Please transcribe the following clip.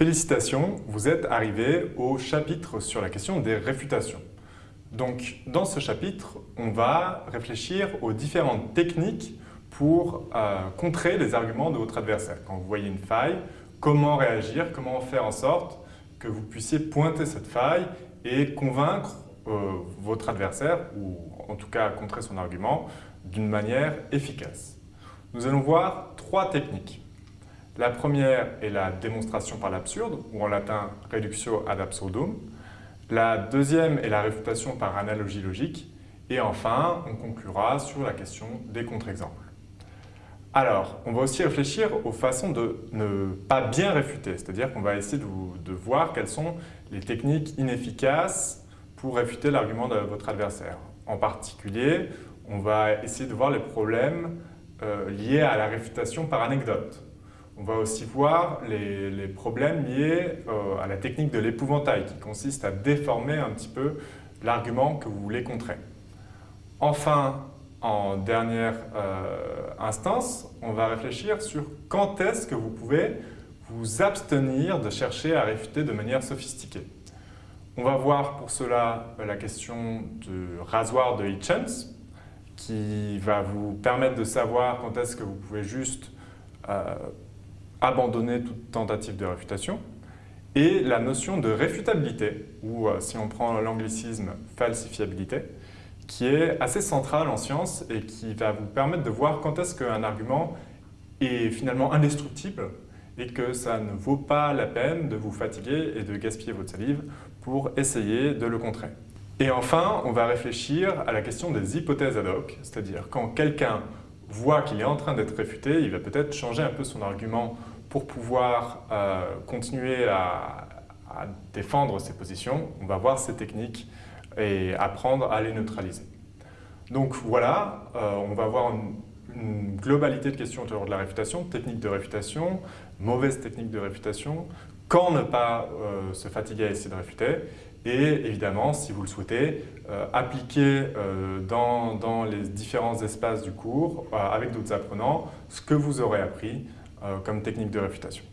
Félicitations, vous êtes arrivé au chapitre sur la question des réfutations. Donc, dans ce chapitre, on va réfléchir aux différentes techniques pour euh, contrer les arguments de votre adversaire. Quand vous voyez une faille, comment réagir, comment faire en sorte que vous puissiez pointer cette faille et convaincre euh, votre adversaire, ou en tout cas contrer son argument, d'une manière efficace. Nous allons voir trois techniques. La première est la démonstration par l'absurde, ou en latin « reductio ad absurdum ». La deuxième est la réfutation par analogie logique. Et enfin, on conclura sur la question des contre-exemples. Alors, on va aussi réfléchir aux façons de ne pas bien réfuter, c'est-à-dire qu'on va essayer de, voir quelles sont les techniques inefficaces pour réfuter l'argument de votre adversaire. En particulier, on va essayer de voir les problèmes euh, liés à la réfutation par anecdote. On va aussi voir les, problèmes liés euh, à la technique de l'épouvantail qui consiste à déformer un petit peu l'argument que vous voulez contrer. Enfin, en dernière euh, instance, on va réfléchir sur quand est-ce que vous pouvez vous abstenir de chercher à réfuter de manière sophistiquée. On va voir pour cela la question du rasoir de Hitchens, qui va vous permettre de savoir quand est-ce que vous pouvez juste euh, abandonner toute tentative de réfutation, et la notion de réfutabilité, ou euh, si on prend l'anglicisme falsifiabilité, qui est assez centrale en science et qui va vous permettre de voir quand est-ce qu'un argument est finalement indestructible et que ça ne vaut pas la peine de vous fatiguer et de gaspiller votre salive pour essayer de le contrer. Et enfin, on va réfléchir à la question des hypothèses ad hoc, c'est-à-dire quand quelqu'un voit qu'il est en train d'être réfuté, il va peut-être changer un peu son argument pour pouvoir euh, continuer à, défendre ses positions. On va voir ces techniques et apprendre à les neutraliser. Donc voilà, euh, on va voir une, globalité de questions autour de la réfutation, technique de réfutation, mauvaise technique de réfutation, quand ne pas euh, se fatiguer à essayer de réfuter, et évidemment, si vous le souhaitez, appliquer dans, dans, les différents espaces du cours, avec d'autres apprenants, ce que vous aurez appris comme technique de réfutation.